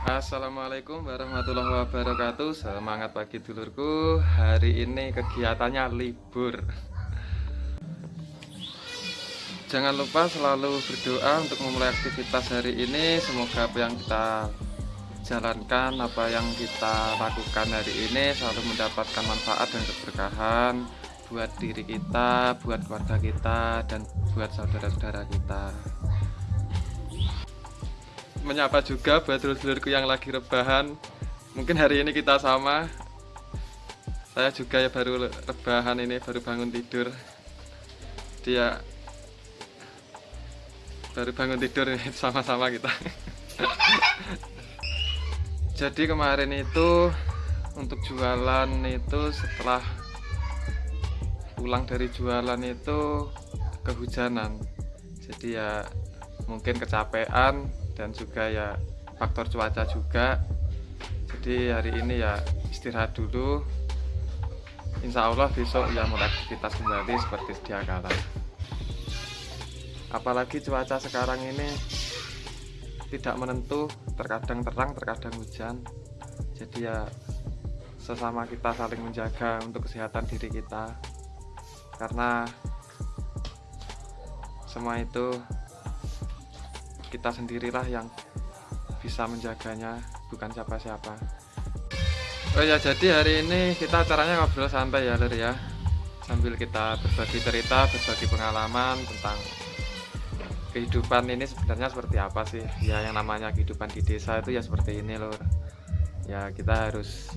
Assalamualaikum warahmatullahi wabarakatuh. Semangat pagi dulurku. Hari ini kegiatannya libur. Jangan lupa selalu berdoa untuk memulai aktivitas hari ini. Semoga apa yang kita jalankan Apa yang kita lakukan hari ini Selalu mendapatkan manfaat dan keberkahan Buat diri kita, buat keluarga kita Dan buat saudara-saudara kita menyapa juga buat dulur-dulurku yang lagi rebahan. Mungkin hari ini kita sama. Saya juga ya baru rebahan ini baru bangun tidur. Dia baru bangun tidur ini sama-sama kita. Jadi kemarin itu untuk jualan itu setelah pulang dari jualan itu kehujanan. Jadi ya mungkin kecapean dan juga ya faktor cuaca juga. Jadi hari ini ya istirahat dulu. Insya Allah besok ya mulai aktivitas kembali seperti sedia kala. Apalagi cuaca sekarang ini tidak menentu terkadang terang terkadang hujan. Jadi ya sesama kita saling menjaga untuk kesehatan diri kita. Karena semua itu kita sendirilah yang bisa menjaganya bukan siapa-siapa. Oh ya jadi hari ini kita acaranya ngobrol santai ya Lur ya. Sambil kita berbagi cerita berbagi pengalaman tentang kehidupan ini sebenarnya seperti apa sih? Ya yang namanya kehidupan di desa itu ya seperti ini Lur ya kita harus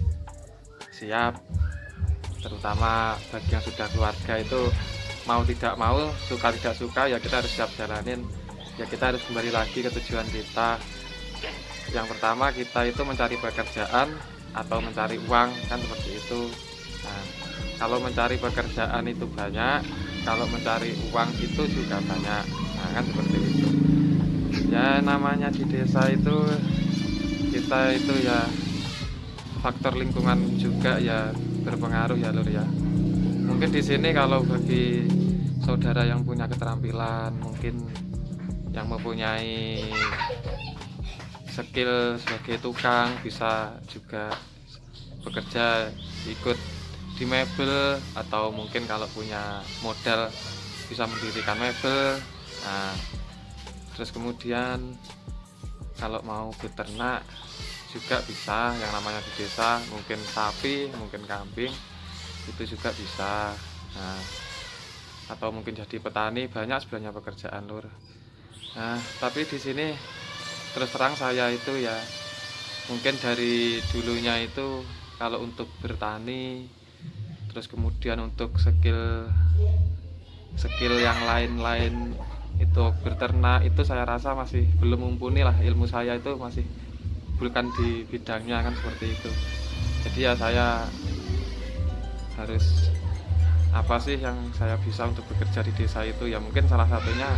siap terutama bagi yang sudah keluarga itu mau tidak mau suka tidak suka ya kita harus siap jalanin ya kita harus kembali lagi ke tujuan kita. Yang pertama kita itu mencari pekerjaan atau mencari uang kan seperti itu. Nah kalau mencari pekerjaan itu banyak kalau mencari uang itu juga banyak. Nah kan seperti itu. Ya namanya di desa itu kita itu ya faktor lingkungan juga ya berpengaruh ya lur ya. Mungkin di sini kalau bagi saudara yang punya keterampilan mungkin yang mempunyai skill sebagai tukang bisa juga bekerja ikut di mebel atau mungkin kalau punya modal bisa mendirikan mebel. Nah terus kemudian kalau mau beternak juga bisa yang namanya di desa mungkin sapi mungkin kambing itu juga bisa. Nah atau mungkin jadi petani banyak sebenarnya pekerjaan lur Nah, tapi di sini terus terang saya itu ya mungkin dari dulunya itu kalau untuk bertani terus kemudian untuk skill skill yang lain-lain itu berternak itu saya rasa masih belum mumpuni lah. Ilmu saya itu masih bukan di bidangnya kan seperti itu. Jadi ya saya harus apa sih yang saya bisa untuk bekerja di desa itu? Ya mungkin salah satunya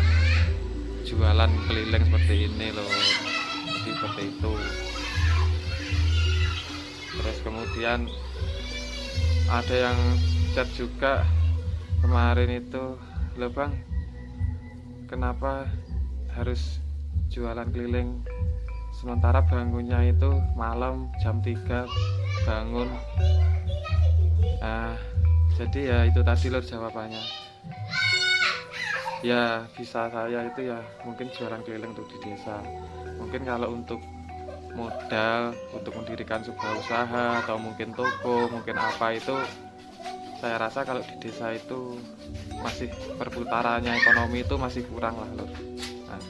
jualan keliling seperti ini loh. Jadi seperti itu. Terus kemudian ada yang chat juga kemarin itu loh kenapa harus jualan keliling? Sementara bangunnya itu malam jam 3 bangun. Nah jadi ya itu tadi lor jawabannya ya bisa saya itu ya mungkin jualan keliling untuk di desa. Mungkin kalau untuk modal untuk mendirikan sebuah usaha atau mungkin toko mungkin apa itu saya rasa kalau di desa itu masih perputarannya ekonomi itu masih kurang lah lur. Nah,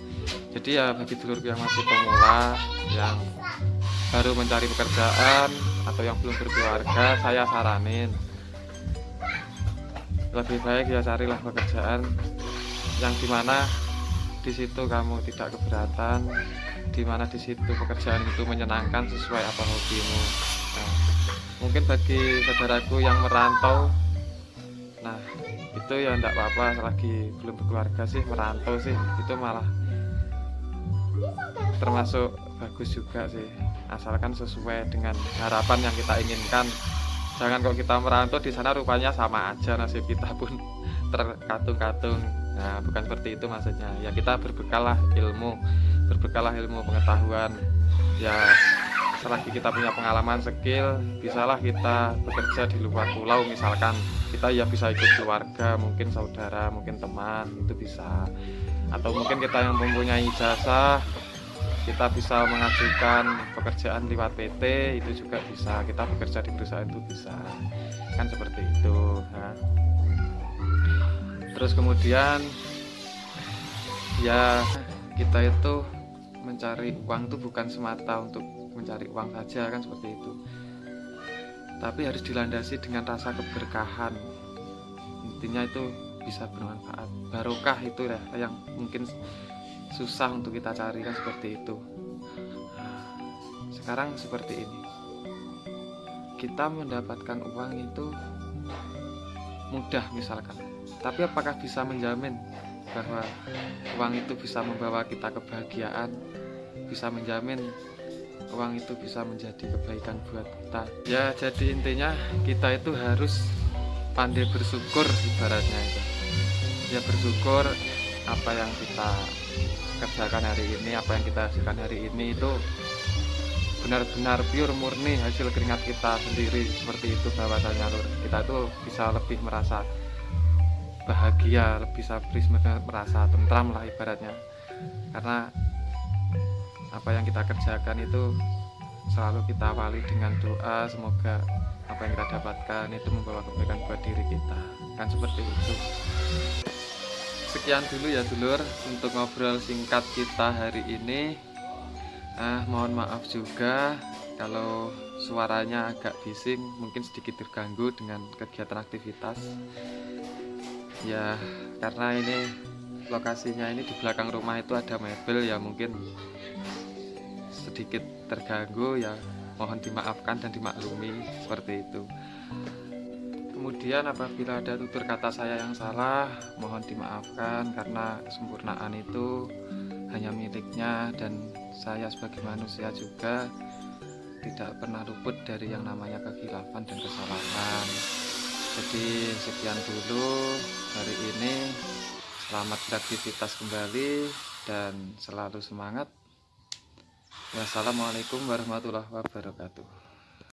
jadi ya bagi dulur yang masih pemula yang baru mencari pekerjaan atau yang belum berkeluarga saya saranin. Lebih baik ya carilah pekerjaan yang di mana di situ kamu tidak keberatan di mana di situ pekerjaan itu menyenangkan sesuai apa hobimu. Nah, mungkin bagi saudaraku yang merantau nah itu ya enggak apa-apa lagi belum berkeluarga sih merantau sih itu malah termasuk bagus juga sih asalkan sesuai dengan harapan yang kita inginkan. Jangan kok kita merantau di sana rupanya sama aja nasib kita pun terkatung-katung nah bukan seperti itu maksudnya. Ya kita berbekalah ilmu berbekalah ilmu pengetahuan. Ya selagi kita punya pengalaman skill bisalah kita bekerja di luar pulau misalkan. Kita ya bisa ikut keluarga mungkin saudara mungkin teman itu bisa. Atau mungkin kita yang mempunyai jasa kita bisa mengajukan pekerjaan lewat PT itu juga bisa. Kita bekerja di perusahaan itu bisa. Kan seperti itu nah. Terus kemudian ya kita itu mencari uang itu bukan semata untuk mencari uang saja kan seperti itu. Tapi harus dilandasi dengan rasa keberkahan. Intinya itu bisa bermanfaat. Barokah itu ya yang mungkin susah untuk kita cari kan seperti itu. Sekarang seperti ini. Kita mendapatkan uang itu mudah misalkan tapi apakah bisa menjamin bahwa uang itu bisa membawa kita kebahagiaan? Bisa menjamin uang itu bisa menjadi kebaikan buat kita? Ya jadi intinya kita itu harus pandai bersyukur ibaratnya itu. Ya bersyukur apa yang kita kerjakan hari ini apa yang kita hasilkan hari ini itu benar-benar pure murni hasil keringat kita sendiri seperti itu bahwasanya. Kita itu bisa lebih merasa bahagia lebih bisa merasa tentram lah ibaratnya. Karena apa yang kita kerjakan itu selalu kita awali dengan doa semoga apa yang kita dapatkan itu membawa kebaikan buat diri kita. Kan seperti itu. Sekian dulu ya dulur untuk ngobrol singkat kita hari ini. Ah, mohon maaf juga kalau suaranya agak bising mungkin sedikit terganggu dengan kegiatan aktivitas ya karena ini lokasinya ini di belakang rumah itu ada mebel ya mungkin sedikit terganggu ya. Mohon dimaafkan dan dimaklumi seperti itu. Kemudian apabila ada tutur kata saya yang salah, mohon dimaafkan karena kesempurnaan itu hanya miliknya dan saya sebagai manusia juga tidak pernah luput dari yang namanya kekhilafan dan kesalahan. Jadi sekian dulu hari ini. Selamat beraktivitas kembali dan selalu semangat. Wassalamualaikum warahmatullahi wabarakatuh.